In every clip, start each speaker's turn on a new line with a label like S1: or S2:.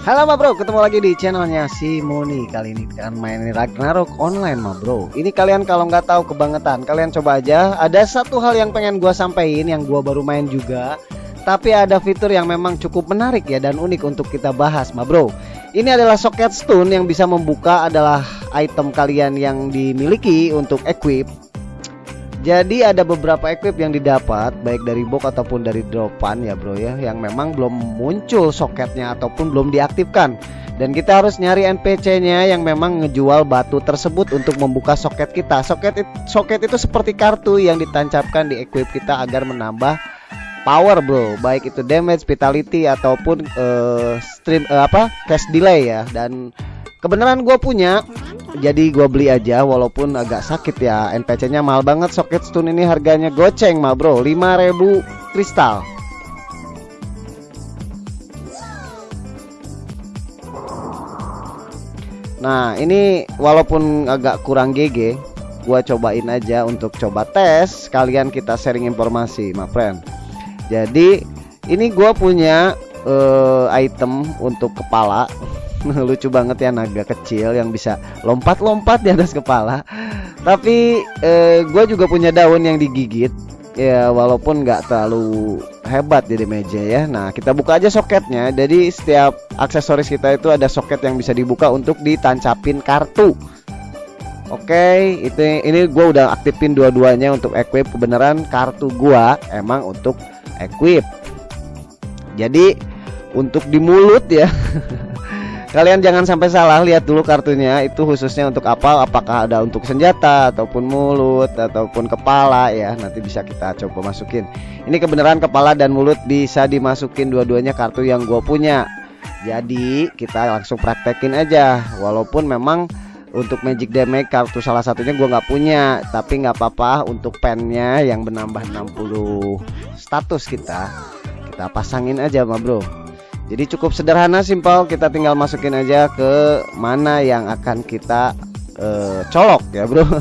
S1: Halo ma bro, ketemu lagi di channelnya si Moni. Kali ini kita akan main Ragnarok online ma bro. Ini kalian kalau nggak tahu kebangetan Kalian coba aja. Ada satu hal yang pengen gua sampaikan Yang gua baru main juga. Tapi ada fitur yang memang cukup menarik ya Dan unik untuk kita bahas ma bro. Ini adalah socket stun yang bisa membuka adalah item kalian yang dimiliki untuk equip jadi ada beberapa equip yang didapat baik dari box ataupun dari dropan ya bro ya yang memang belum muncul soketnya ataupun belum diaktifkan dan kita harus nyari NPC-nya yang memang ngejual batu tersebut untuk membuka soket kita. Soket soket itu seperti kartu yang ditancapkan di equip kita agar menambah power bro, baik itu damage, vitality ataupun uh, stream uh, apa cash delay ya. Dan kebenaran gue punya jadi gua beli aja walaupun agak sakit ya. NPC nya mahal banget soket stun ini harganya goceng mah bro. 5000 kristal. Nah ini walaupun agak kurang GG Gua cobain aja untuk coba tes. Kalian kita sharing informasi my friend. Jadi ini gua punya uh, item untuk kepala lucu banget ya naga kecil yang bisa lompat-lompat di atas kepala. Tapi eh, gue juga punya daun yang digigit. Ya walaupun nggak terlalu hebat jadi meja ya. Nah kita buka aja soketnya. Jadi setiap aksesoris kita itu ada soket yang bisa dibuka untuk ditancapin kartu. Oke, itu ini gue udah aktifin dua-duanya untuk equip. Kebenaran kartu gua emang untuk equip. Jadi untuk di mulut ya Kalian jangan sampai salah lihat dulu kartunya itu khususnya untuk apa? Apakah ada untuk senjata ataupun mulut ataupun kepala ya. Nanti bisa kita coba masukin. Ini kebenaran kepala dan mulut bisa dimasukin dua-duanya kartu yang gue punya. Jadi kita langsung praktekin aja. Walaupun memang untuk magic damage kartu salah satunya gue nggak punya tapi nggak apa-apa untuk pennya yang menambah 60 status kita kita pasangin aja ma bro jadi cukup sederhana simpel. Kita tinggal masukin aja ke mana yang akan kita uh, colok ya bro.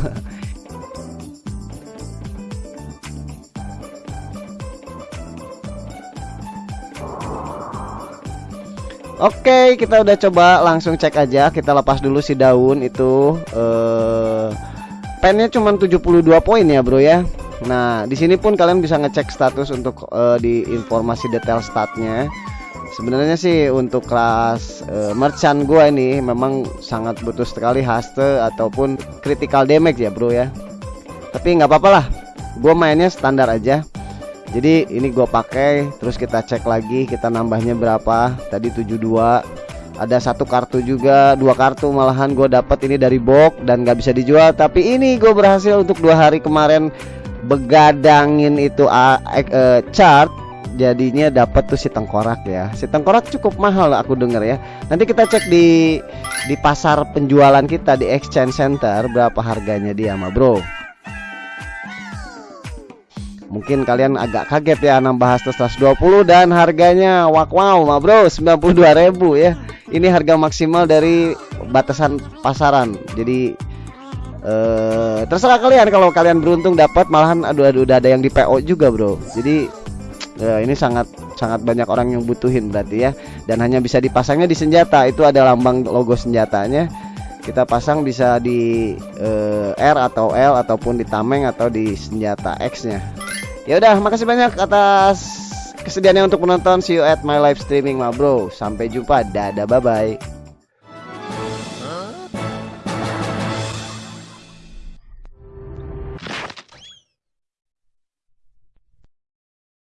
S1: Oke kita udah coba langsung cek aja. Kita lepas dulu si daun itu uh, pennya cuma 72 poin ya bro ya. Nah di sini pun kalian bisa ngecek status untuk uh, di informasi detail statnya sebenarnya sih untuk kelas uh, merchant gua ini memang sangat butuh sekali haste ataupun critical damage ya bro ya. Tapi nggak apa-apa lah. Gua mainnya standar aja. Jadi ini gua pakai terus kita cek lagi kita nambahnya berapa. Tadi 72 ada satu kartu juga dua kartu malahan gue dapat ini dari box dan nggak bisa dijual. Tapi ini gue berhasil untuk dua hari kemarin begadangin itu uh, uh, chart jadinya dapat tuh si tengkorak ya. Si tengkorak cukup mahal aku dengar ya. Nanti kita cek di di pasar penjualan kita di exchange center berapa harganya dia mah bro. Mungkin kalian agak kaget ya nambah 120 dan harganya wak wow mah bro 92.000 ya. Ini harga maksimal dari batasan pasaran. Jadi eh, terserah kalian kalau kalian beruntung dapat malahan aduh aduh udah ada yang di PO juga bro. Jadi Ya, ini sangat sangat banyak orang yang butuhin berarti ya. Dan hanya bisa dipasangnya di senjata. Itu ada lambang logo senjatanya. Kita pasang bisa di uh, R atau L ataupun di tameng atau di senjata X-nya. Ya udah, makasih banyak atas kesediaannya untuk menonton. See you at my live streaming, ma bro. Sampai jumpa. Dadah, bye bye.